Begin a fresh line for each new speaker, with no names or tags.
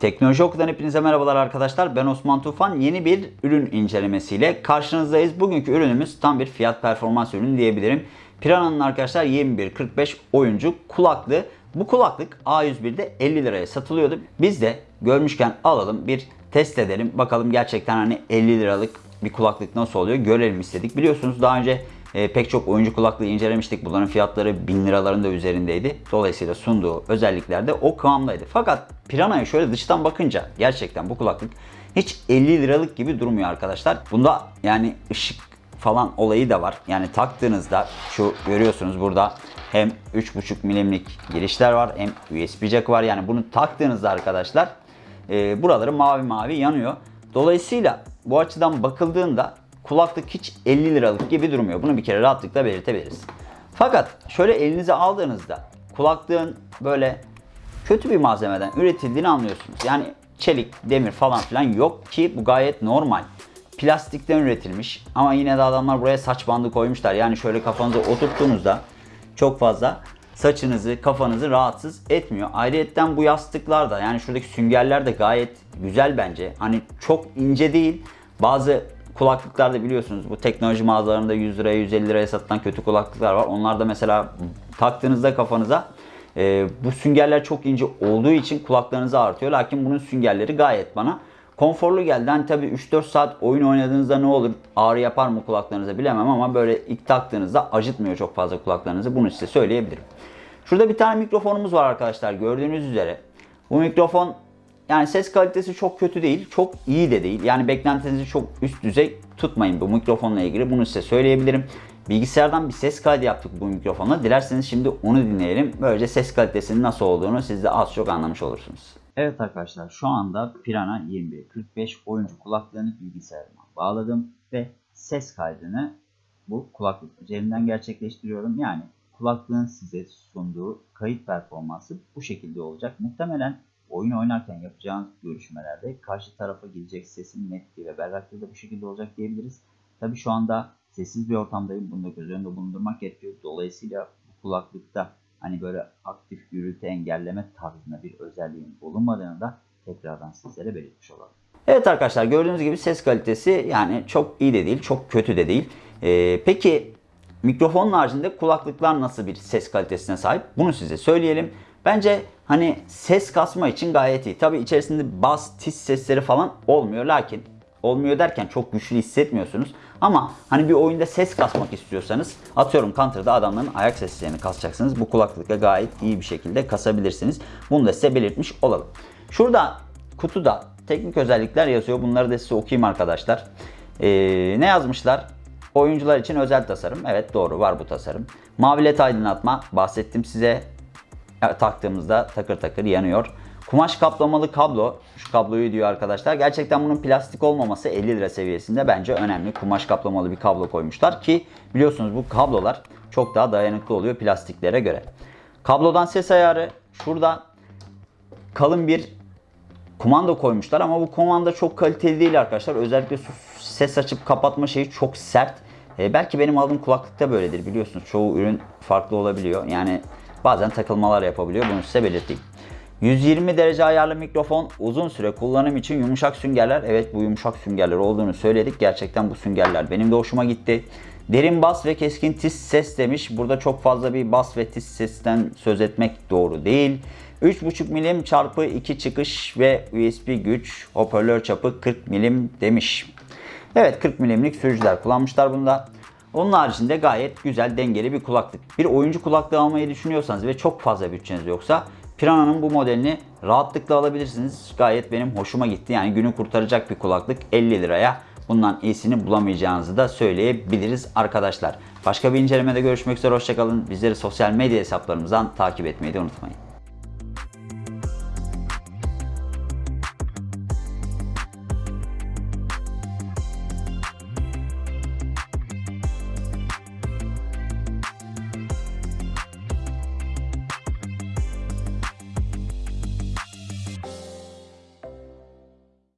Teknoloji Oku'dan hepinize merhabalar arkadaşlar. Ben Osman Tufan. Yeni bir ürün incelemesiyle karşınızdayız. Bugünkü ürünümüz tam bir fiyat performans ürünü diyebilirim. Piranha'nın arkadaşlar 2145 oyuncu kulaklığı. Bu kulaklık A101'de 50 liraya satılıyordu. Biz de görmüşken alalım bir test edelim. Bakalım gerçekten hani 50 liralık bir kulaklık nasıl oluyor görelim istedik. Biliyorsunuz daha önce e, pek çok oyuncu kulaklığı incelemiştik. Bunların fiyatları 1000 liraların da üzerindeydi. Dolayısıyla sunduğu özellikler de o kıvamdaydı. Fakat Piranha'ya şöyle dıştan bakınca gerçekten bu kulaklık hiç 50 liralık gibi durmuyor arkadaşlar. Bunda yani ışık falan olayı da var. Yani taktığınızda şu görüyorsunuz burada hem 3.5 milimlik girişler var hem USB jack var. Yani bunu taktığınızda arkadaşlar e, buraları mavi mavi yanıyor. Dolayısıyla bu açıdan bakıldığında kulaklık hiç 50 liralık gibi durmuyor. Bunu bir kere rahatlıkla belirtebiliriz. Fakat şöyle elinize aldığınızda kulaklığın böyle kötü bir malzemeden üretildiğini anlıyorsunuz. Yani çelik, demir falan filan yok ki bu gayet normal. Plastikten üretilmiş ama yine de adamlar buraya saç bandı koymuşlar. Yani şöyle kafanızı oturttuğunuzda çok fazla saçınızı, kafanızı rahatsız etmiyor. Ayrıyetten bu yastıklar da yani şuradaki süngerler de gayet güzel bence. Hani çok ince değil. Bazı kulaklıklarda biliyorsunuz bu teknoloji mağazalarında 100 liraya 150 liraya satılan kötü kulaklıklar var. Onlar da mesela taktığınızda kafanıza e, bu süngerler çok ince olduğu için kulaklarınızı ağrıtıyor. Lakin bunun süngerleri gayet bana konforlu geldi. Hani tabii 3-4 saat oyun oynadığınızda ne olur ağrı yapar mı kulaklarınıza bilemem ama böyle ilk taktığınızda acıtmıyor çok fazla kulaklarınızı. Bunu size söyleyebilirim. Şurada bir tane mikrofonumuz var arkadaşlar gördüğünüz üzere. Bu mikrofon yani ses kalitesi çok kötü değil, çok iyi de değil. Yani beklentinizi çok üst düzey tutmayın bu mikrofonla ilgili. Bunu size söyleyebilirim. Bilgisayardan bir ses kaydı yaptık bu mikrofonla. Dilerseniz şimdi onu dinleyelim. Böylece ses kalitesinin nasıl olduğunu siz de az çok anlamış olursunuz. Evet arkadaşlar şu anda Pirana 2145 oyuncu kulaklığını bilgisayarıma bağladım ve ses kaydını bu kulaklık üzerinden gerçekleştiriyorum. Yani kulaklığın size sunduğu kayıt performansı bu şekilde olacak. Muhtemelen oyun oynarken yapacağınız görüşmelerde karşı tarafa gelecek sesin netliği ve berraklığı da bu şekilde olacak diyebiliriz. Tabi şu anda sessiz bir ortamdayım. Bunu da göz önünde bulundurmak gerekiyor. Dolayısıyla kulaklıkta hani böyle aktif gürültü engelleme tarzında bir özelliğin bulunmadığını da tekrardan sizlere belirtmiş olalım. Evet arkadaşlar gördüğünüz gibi ses kalitesi yani çok iyi de değil, çok kötü de değil. Ee, peki mikrofonun haricinde kulaklıklar nasıl bir ses kalitesine sahip? Bunu size söyleyelim. Bence hani ses kasma için gayet iyi. Tabi içerisinde bas, tiz sesleri falan olmuyor. Lakin olmuyor derken çok güçlü hissetmiyorsunuz. Ama hani bir oyunda ses kasmak istiyorsanız atıyorum Counter'da adamların ayak seslerini kasacaksınız. Bu kulaklıkla gayet iyi bir şekilde kasabilirsiniz. Bunu da size belirtmiş olalım. Şurada kutuda teknik özellikler yazıyor. Bunları da size okuyayım arkadaşlar. Ee, ne yazmışlar? Oyuncular için özel tasarım. Evet doğru var bu tasarım. Mavi led aydınlatma bahsettim size. Taktığımızda takır takır yanıyor. Kumaş kaplamalı kablo. Şu kabloyu diyor arkadaşlar. Gerçekten bunun plastik olmaması 50 lira seviyesinde bence önemli. Kumaş kaplamalı bir kablo koymuşlar ki biliyorsunuz bu kablolar çok daha dayanıklı oluyor plastiklere göre. Kablodan ses ayarı. Şurada kalın bir kumanda koymuşlar ama bu kumanda çok kaliteli değil arkadaşlar. Özellikle ses açıp kapatma şeyi çok sert. E, belki benim aldığım kulaklıkta böyledir biliyorsunuz. Çoğu ürün farklı olabiliyor. Yani bazen takılmalar yapabiliyor. Bunu size belirteyim. 120 derece ayarlı mikrofon uzun süre kullanım için yumuşak süngerler. Evet bu yumuşak süngerler olduğunu söyledik. Gerçekten bu süngerler benim de hoşuma gitti. Derin bas ve keskin tiz ses demiş. Burada çok fazla bir bas ve tiz sesten söz etmek doğru değil. 3.5 milim çarpı 2 çıkış ve USB güç hoparlör çapı 40 milim demiş. Evet 40 milimlik sürücüler kullanmışlar bunda. Onun haricinde gayet güzel dengeli bir kulaklık. Bir oyuncu kulaklığı almayı düşünüyorsanız ve çok fazla bütçeniz yoksa Piranha'nın bu modelini rahatlıkla alabilirsiniz. Gayet benim hoşuma gitti. Yani günü kurtaracak bir kulaklık 50 liraya. Bundan iyisini bulamayacağınızı da söyleyebiliriz arkadaşlar. Başka bir incelemede görüşmek üzere. Hoşçakalın. Bizleri sosyal medya hesaplarımızdan takip etmeyi de unutmayın.